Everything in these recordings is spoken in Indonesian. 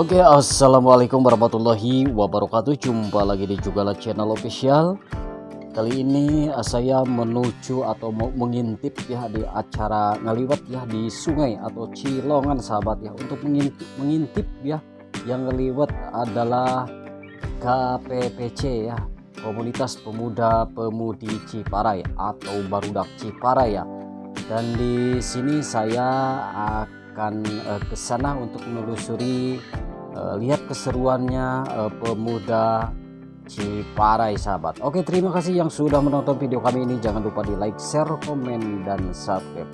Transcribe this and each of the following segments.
Oke, assalamualaikum warahmatullahi wabarakatuh. Jumpa lagi di Jugala Channel Official. Kali ini eh, saya menuju atau mau mengintip ya di acara ngaliwat ya di sungai atau Cilongan sahabat ya untuk mengintip, mengintip ya yang ngeliwat adalah KPPC ya Komunitas Pemuda Pemudi Ciparai atau Barudak Ciparai ya. Dan di sini saya akan uh, ke sana untuk menelusuri lihat keseruannya uh, pemuda Ciparai sahabat. Oke terima kasih yang sudah menonton video kami ini. Jangan lupa di like share komen dan subscribe.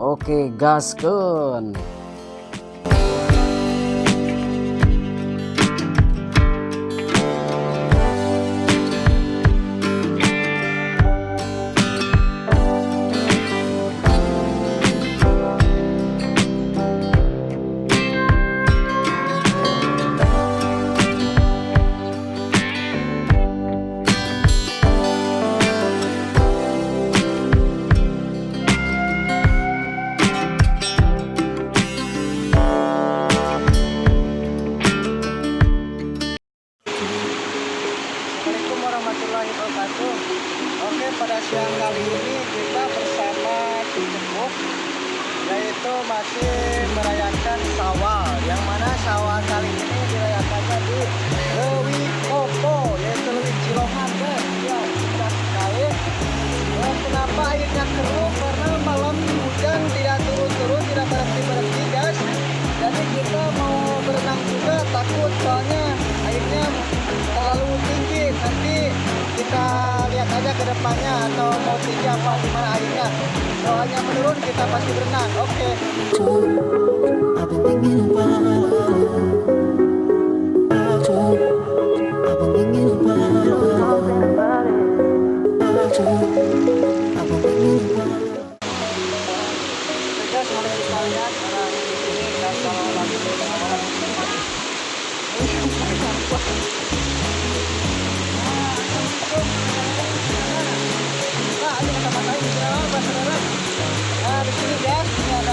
Oke gasken pada siang kali ini kita bersama Cicekuk yaitu masih merayakan sawal yang mana sawal kali ini dirayakannya di Lewi Kopo yaitu Lewi guys ya indah sekali. Dan kenapa airnya keruh? Karena malam hujan tidak turun-turun tidak berhenti-berhenti guys. Jadi kita mau berenang juga takut soalnya atau mau tinggi apa gimana airnya soalnya menurun kita pasti berenang oke okay.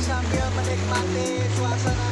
sambil menikmati suasana